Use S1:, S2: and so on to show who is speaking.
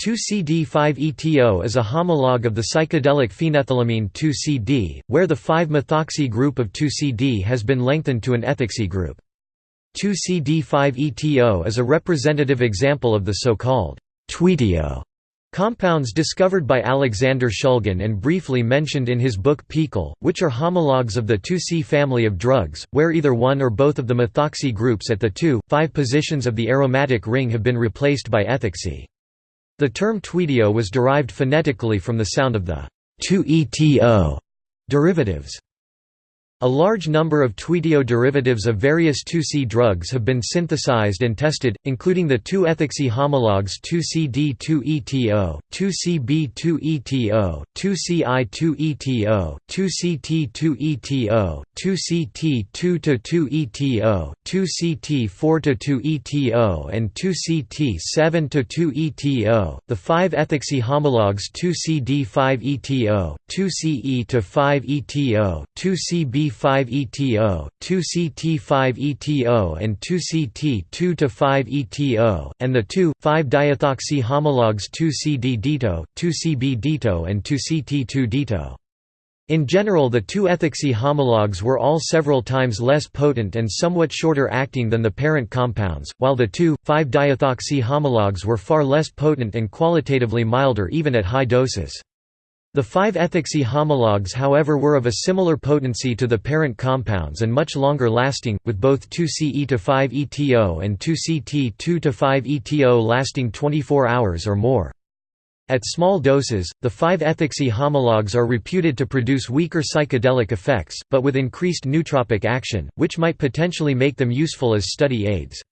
S1: 2CD5-ETO is a homologue of the psychedelic phenethylamine 2CD, where the 5-methoxy group of 2CD has been lengthened to an ethoxy group. 2CD5-ETO is a representative example of the so-called «tweetio» compounds discovered by Alexander Shulgin and briefly mentioned in his book PiHKAL, which are homologues of the 2C family of drugs, where either one or both of the methoxy groups at the 2,5 positions of the aromatic ring have been replaced by ethoxy. The term tweetio was derived phonetically from the sound of the 2eto derivatives. A large number of tweetio derivatives of various 2C drugs have been synthesized and tested, including the 2-ethoxy homologues 2CD2-ETO, 2CB2-ETO, 2CI2-ETO, 2CT2-ETO, 2CT2-2-ETO, 2CT4-2-ETO and 2CT7-2-ETO. The 5-ethoxy homologues 2CD5-ETO, 2CE-5-ETO, 2CB 2C5-ETO, 2CT5-ETO and 2CT2-5-ETO, and the two 5-diethoxy homologues 2CD-DITO, 2CB-DITO and 2CT2-DITO. In general the two ethoxy homologues were all several times less potent and somewhat shorter acting than the parent compounds, while the 2,5-diethoxy homologues were far less potent and qualitatively milder even at high doses. The five ethoxy homologues however were of a similar potency to the parent compounds and much longer lasting, with both 2Ce-5-ETO and 2CT2-5-ETO lasting 24 hours or more. At small doses, the 5-ethoxy homologues are reputed to produce weaker psychedelic effects, but with increased nootropic action, which might potentially make them useful as study aids.